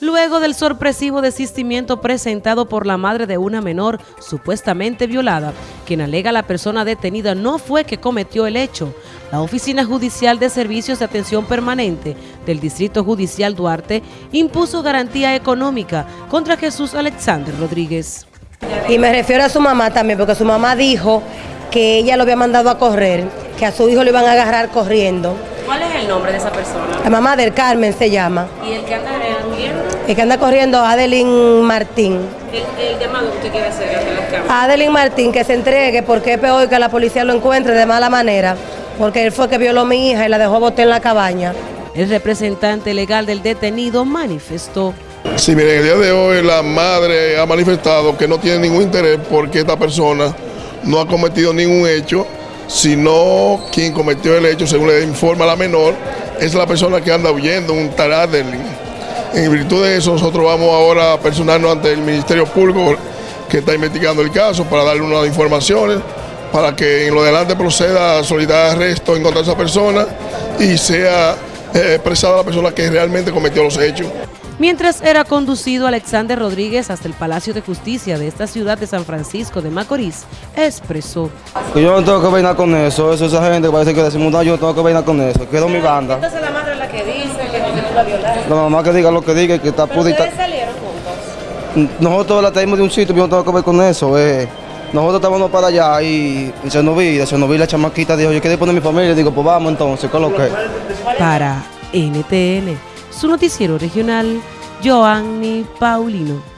Luego del sorpresivo desistimiento presentado por la madre de una menor supuestamente violada, quien alega la persona detenida no fue que cometió el hecho, la Oficina Judicial de Servicios de Atención Permanente del Distrito Judicial Duarte impuso garantía económica contra Jesús Alexander Rodríguez. Y me refiero a su mamá también, porque su mamá dijo que ella lo había mandado a correr, que a su hijo lo iban a agarrar corriendo. ¿Cuál es el nombre de esa persona? La mamá del Carmen se llama. ¿Y el que anda corriendo? El que anda corriendo, Adeline Martín. El, llamado que usted quiere hacer Adeline Martín, que se entregue porque es peor que la policía lo encuentre de mala manera, porque él fue que violó a mi hija y la dejó botar en la cabaña. El representante legal del detenido manifestó. Sí, miren, el día de hoy la madre ha manifestado que no tiene ningún interés porque esta persona no ha cometido ningún hecho, sino quien cometió el hecho, según le informa la menor, es la persona que anda huyendo, un taradeli. En virtud de eso, nosotros vamos ahora a personarnos ante el Ministerio Público que está investigando el caso para darle unas informaciones para que en lo adelante proceda a solicitar arresto en contra de esa persona y sea eh, expresada la persona que realmente cometió los hechos. Mientras era conducido Alexander Rodríguez hasta el Palacio de Justicia de esta ciudad de San Francisco de Macorís, expresó. Yo no tengo que nada con eso, eso esa gente parece que decimos, no, yo no tengo que nada con eso, quedó mi banda. Entonces la madre es la que dice que no la violaron. La mamá que diga lo que diga, que está pudita. ¿Ustedes salieron juntos? Nosotros la traímos de un sitio, yo no tengo que ver con eso, eh. Nosotros estábamos para allá y, y se nos vi, se nos vi la chamaquita, dijo, yo quería poner mi familia, digo, pues vamos entonces, ¿qué lo que? Para NTN, su noticiero regional, Joanny Paulino.